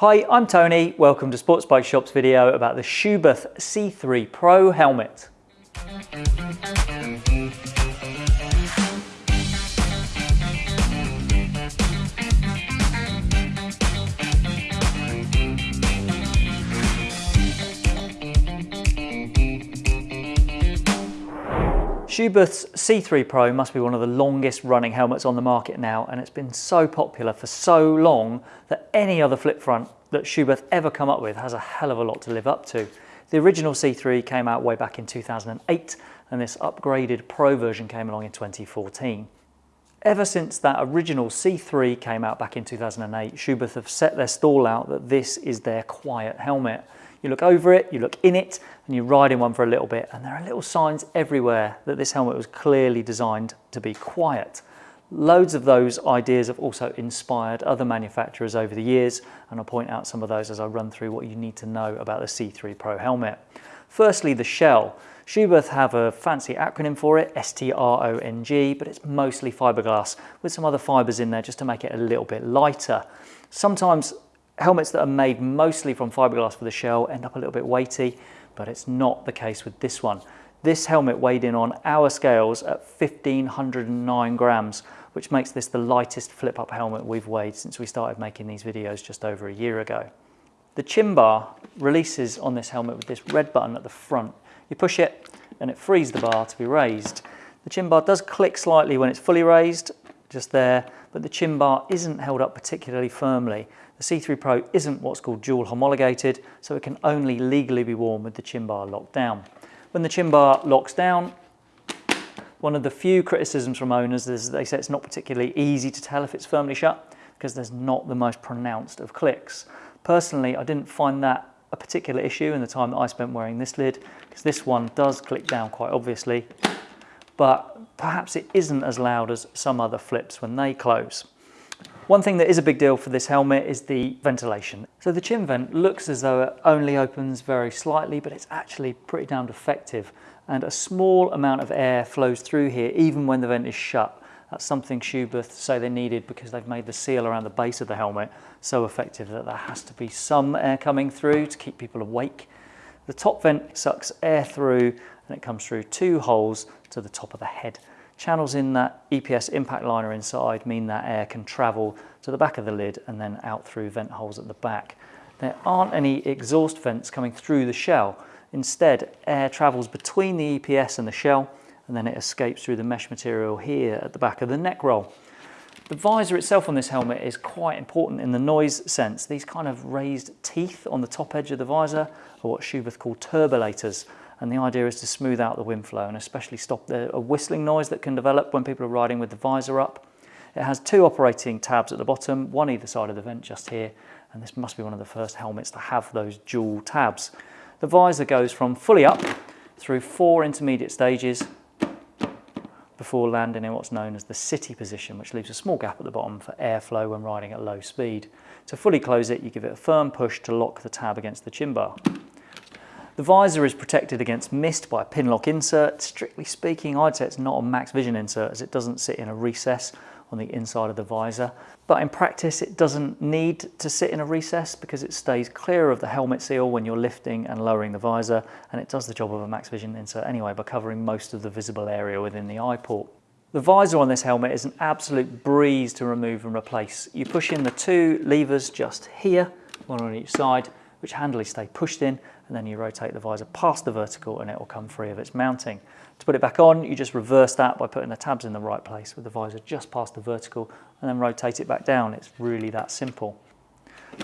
Hi, I'm Tony. Welcome to Sports Bike Shop's video about the Schuberth C3 Pro helmet. Schuberth's C3 Pro must be one of the longest running helmets on the market now and it's been so popular for so long that any other flip front that Schuberth ever come up with has a hell of a lot to live up to. The original C3 came out way back in 2008 and this upgraded Pro version came along in 2014. Ever since that original C3 came out back in 2008, Schuberth have set their stall out that this is their quiet helmet. You look over it, you look in it, and you ride in one for a little bit, and there are little signs everywhere that this helmet was clearly designed to be quiet. Loads of those ideas have also inspired other manufacturers over the years, and I'll point out some of those as I run through what you need to know about the C3 Pro helmet. Firstly, the shell. Schuberth have a fancy acronym for it, S-T-R-O-N-G, but it's mostly fiberglass with some other fibers in there just to make it a little bit lighter. Sometimes Helmets that are made mostly from fiberglass for the shell end up a little bit weighty, but it's not the case with this one. This helmet weighed in on our scales at 1509 grams, which makes this the lightest flip-up helmet we've weighed since we started making these videos just over a year ago. The chin bar releases on this helmet with this red button at the front. You push it and it frees the bar to be raised. The chin bar does click slightly when it's fully raised, just there, but the chin bar isn't held up particularly firmly. The C3 Pro isn't what's called dual homologated, so it can only legally be worn with the chin bar locked down. When the chin bar locks down, one of the few criticisms from owners is they say it's not particularly easy to tell if it's firmly shut because there's not the most pronounced of clicks. Personally, I didn't find that a particular issue in the time that I spent wearing this lid because this one does click down quite obviously, but perhaps it isn't as loud as some other flips when they close. One thing that is a big deal for this helmet is the ventilation. So the chin vent looks as though it only opens very slightly, but it's actually pretty damn effective. And a small amount of air flows through here, even when the vent is shut. That's something Schuberth say they needed because they've made the seal around the base of the helmet so effective that there has to be some air coming through to keep people awake. The top vent sucks air through and it comes through two holes to the top of the head. Channels in that EPS impact liner inside mean that air can travel to the back of the lid and then out through vent holes at the back. There aren't any exhaust vents coming through the shell. Instead, air travels between the EPS and the shell and then it escapes through the mesh material here at the back of the neck roll. The visor itself on this helmet is quite important in the noise sense. These kind of raised teeth on the top edge of the visor are what Schuberth call turbulators and the idea is to smooth out the wind flow and especially stop the a whistling noise that can develop when people are riding with the visor up. It has two operating tabs at the bottom, one either side of the vent just here, and this must be one of the first helmets to have those dual tabs. The visor goes from fully up through four intermediate stages before landing in what's known as the city position, which leaves a small gap at the bottom for airflow when riding at low speed. To fully close it, you give it a firm push to lock the tab against the chin bar. The visor is protected against mist by a pinlock insert. Strictly speaking, I'd say it's not a max vision insert as it doesn't sit in a recess on the inside of the visor. But in practice, it doesn't need to sit in a recess because it stays clear of the helmet seal when you're lifting and lowering the visor, and it does the job of a max vision insert anyway by covering most of the visible area within the eye port. The visor on this helmet is an absolute breeze to remove and replace. You push in the two levers just here, one on each side, which handily stay pushed in and then you rotate the visor past the vertical and it will come free of its mounting. To put it back on, you just reverse that by putting the tabs in the right place with the visor just past the vertical and then rotate it back down. It's really that simple.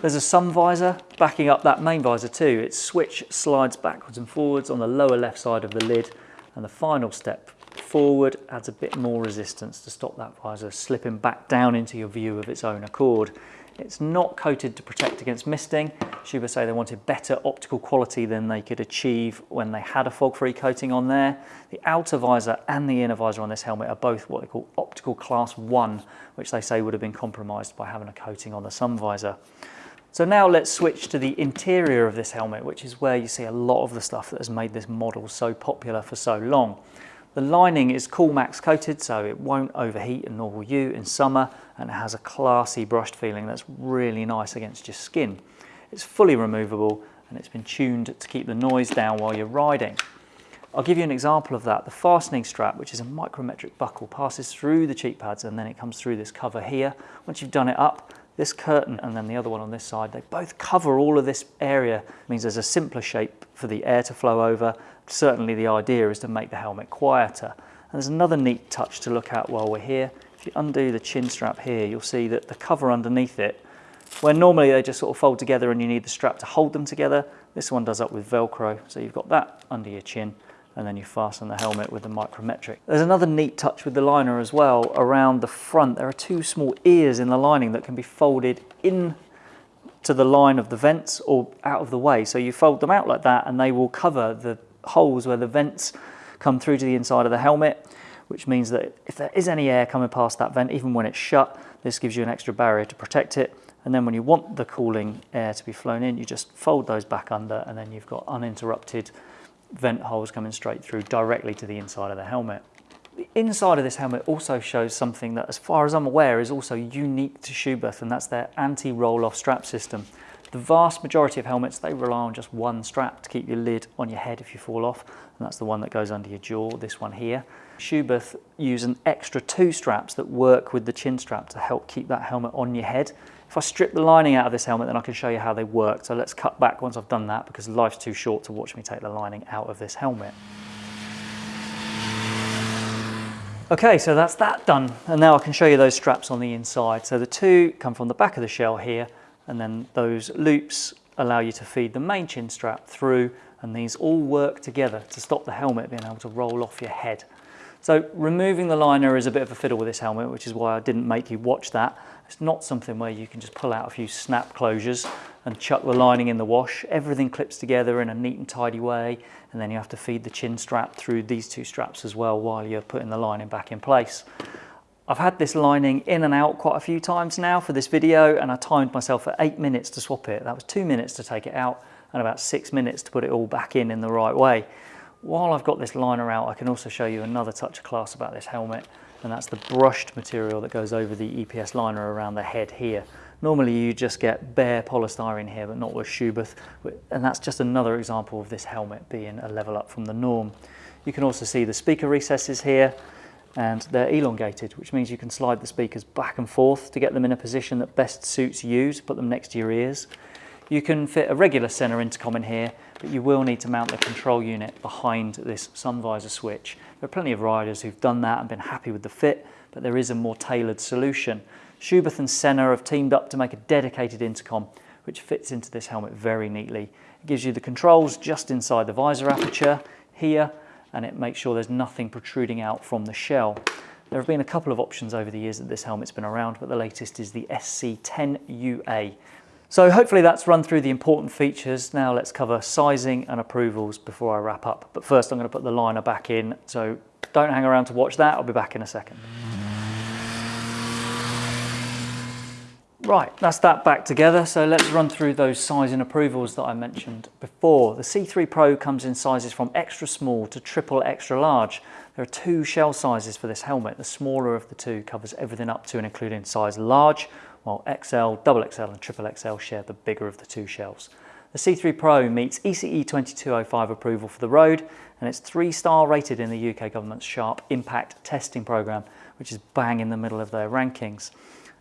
There's a sun visor backing up that main visor too. Its switch slides backwards and forwards on the lower left side of the lid and the final step forward adds a bit more resistance to stop that visor slipping back down into your view of its own accord. It's not coated to protect against misting. Schuberth say they wanted better optical quality than they could achieve when they had a fog-free coating on there. The outer visor and the inner visor on this helmet are both what they call optical class 1, which they say would have been compromised by having a coating on the sun visor. So now let's switch to the interior of this helmet, which is where you see a lot of the stuff that has made this model so popular for so long. The lining is Coolmax coated so it won't overheat and nor will you in summer and it has a classy brushed feeling that's really nice against your skin. It's fully removable and it's been tuned to keep the noise down while you're riding. I'll give you an example of that. The fastening strap, which is a micrometric buckle, passes through the cheek pads and then it comes through this cover here. Once you've done it up, this curtain and then the other one on this side, they both cover all of this area. It means there's a simpler shape for the air to flow over. Certainly the idea is to make the helmet quieter. And there's another neat touch to look at while we're here. If you undo the chin strap here, you'll see that the cover underneath it, where normally they just sort of fold together and you need the strap to hold them together, this one does up with Velcro. So you've got that under your chin and then you fasten the helmet with the micrometric. There's another neat touch with the liner as well around the front. There are two small ears in the lining that can be folded in to the line of the vents or out of the way. So you fold them out like that and they will cover the holes where the vents come through to the inside of the helmet, which means that if there is any air coming past that vent, even when it's shut, this gives you an extra barrier to protect it. And then when you want the cooling air to be flown in, you just fold those back under and then you've got uninterrupted vent holes coming straight through directly to the inside of the helmet. The inside of this helmet also shows something that, as far as I'm aware, is also unique to Schuberth, and that's their anti-roll-off strap system. The vast majority of helmets, they rely on just one strap to keep your lid on your head if you fall off, and that's the one that goes under your jaw, this one here. Schuberth use an extra two straps that work with the chin strap to help keep that helmet on your head. If I strip the lining out of this helmet, then I can show you how they work. So let's cut back once I've done that because life's too short to watch me take the lining out of this helmet. Okay, so that's that done. And now I can show you those straps on the inside. So the two come from the back of the shell here, and then those loops allow you to feed the main chin strap through, and these all work together to stop the helmet being able to roll off your head. So removing the liner is a bit of a fiddle with this helmet, which is why I didn't make you watch that. It's not something where you can just pull out a few snap closures and chuck the lining in the wash. Everything clips together in a neat and tidy way, and then you have to feed the chin strap through these two straps as well while you're putting the lining back in place. I've had this lining in and out quite a few times now for this video, and I timed myself for eight minutes to swap it. That was two minutes to take it out and about six minutes to put it all back in in the right way. While I've got this liner out, I can also show you another touch of class about this helmet, and that's the brushed material that goes over the EPS liner around the head here. Normally you just get bare polystyrene here, but not with Schuberth, and that's just another example of this helmet being a level up from the norm. You can also see the speaker recesses here, and they're elongated, which means you can slide the speakers back and forth to get them in a position that best suits you, to put them next to your ears. You can fit a regular center intercom in here, but you will need to mount the control unit behind this sun visor switch. There are plenty of riders who've done that and been happy with the fit, but there is a more tailored solution. Schuberth and Sena have teamed up to make a dedicated intercom, which fits into this helmet very neatly. It gives you the controls just inside the visor aperture here, and it makes sure there's nothing protruding out from the shell. There have been a couple of options over the years that this helmet's been around, but the latest is the SC10UA, so hopefully that's run through the important features. Now let's cover sizing and approvals before I wrap up. But first I'm going to put the liner back in, so don't hang around to watch that. I'll be back in a second. Right, that's that back together. So let's run through those size and approvals that I mentioned before. The C3 Pro comes in sizes from extra small to triple extra large. There are two shell sizes for this helmet. The smaller of the two covers everything up to and including size large, while XL, double XL and triple XL share the bigger of the two shelves. The C3 Pro meets ECE 2205 approval for the road and it's three star rated in the UK government's SHARP impact testing programme, which is bang in the middle of their rankings.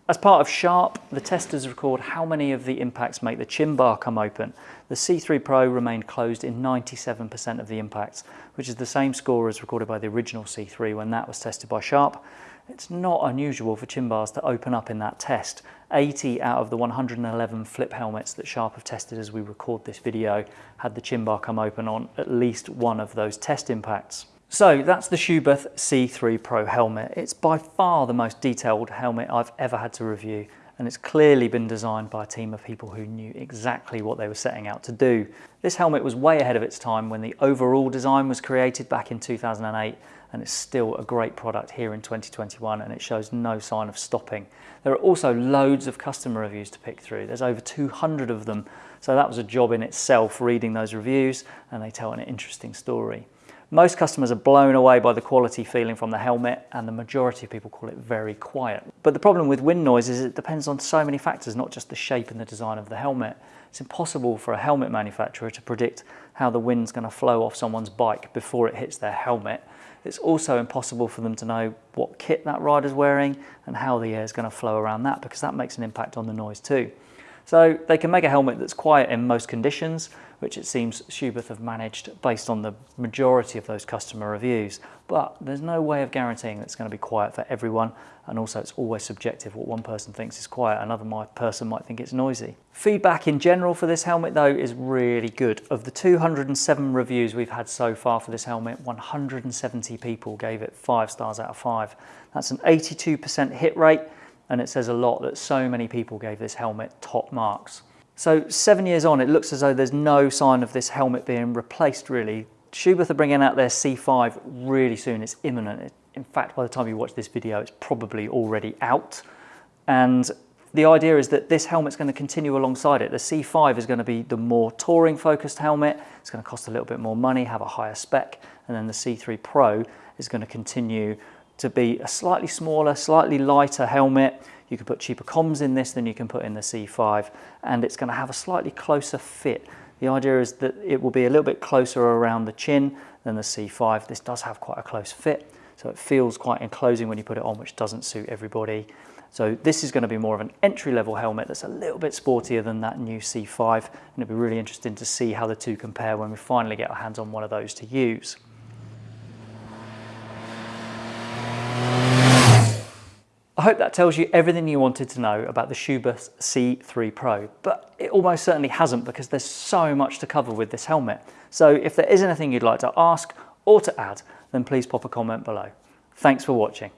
As part of SHARP, the testers record how many of the impacts make the chin bar come open. The C3 Pro remained closed in 97% of the impacts, which is the same score as recorded by the original C3 when that was tested by SHARP. It's not unusual for chin bars to open up in that test. 80 out of the 111 flip helmets that Sharp have tested as we record this video had the chin bar come open on at least one of those test impacts. So that's the Schuberth C3 Pro helmet. It's by far the most detailed helmet I've ever had to review and it's clearly been designed by a team of people who knew exactly what they were setting out to do. This helmet was way ahead of its time when the overall design was created back in 2008 and it's still a great product here in 2021 and it shows no sign of stopping. There are also loads of customer reviews to pick through. There's over 200 of them. So that was a job in itself reading those reviews and they tell an interesting story. Most customers are blown away by the quality feeling from the helmet and the majority of people call it very quiet. But the problem with wind noise is it depends on so many factors, not just the shape and the design of the helmet. It's impossible for a helmet manufacturer to predict how the wind's going to flow off someone's bike before it hits their helmet. It's also impossible for them to know what kit that rider's wearing and how the air is going to flow around that because that makes an impact on the noise too. So they can make a helmet that's quiet in most conditions, which it seems Schuberth have managed based on the majority of those customer reviews. But there's no way of guaranteeing that it's going to be quiet for everyone. And also it's always subjective. What one person thinks is quiet, another person might think it's noisy. Feedback in general for this helmet though is really good. Of the 207 reviews we've had so far for this helmet, 170 people gave it five stars out of five. That's an 82% hit rate and it says a lot that so many people gave this helmet top marks. So seven years on, it looks as though there's no sign of this helmet being replaced really. Schuberth are bringing out their C5 really soon, it's imminent. In fact, by the time you watch this video, it's probably already out. And the idea is that this helmet's going to continue alongside it. The C5 is going to be the more touring focused helmet. It's going to cost a little bit more money, have a higher spec. And then the C3 Pro is going to continue to be a slightly smaller, slightly lighter helmet. You can put cheaper comms in this than you can put in the C5 and it's going to have a slightly closer fit. The idea is that it will be a little bit closer around the chin than the C5. This does have quite a close fit, so it feels quite enclosing when you put it on, which doesn't suit everybody. So this is going to be more of an entry-level helmet that's a little bit sportier than that new C5, and it'll be really interesting to see how the two compare when we finally get our hands on one of those to use. I hope that tells you everything you wanted to know about the Schuberth C3 Pro, but it almost certainly hasn't because there's so much to cover with this helmet. So if there is anything you'd like to ask or to add, then please pop a comment below. Thanks for watching.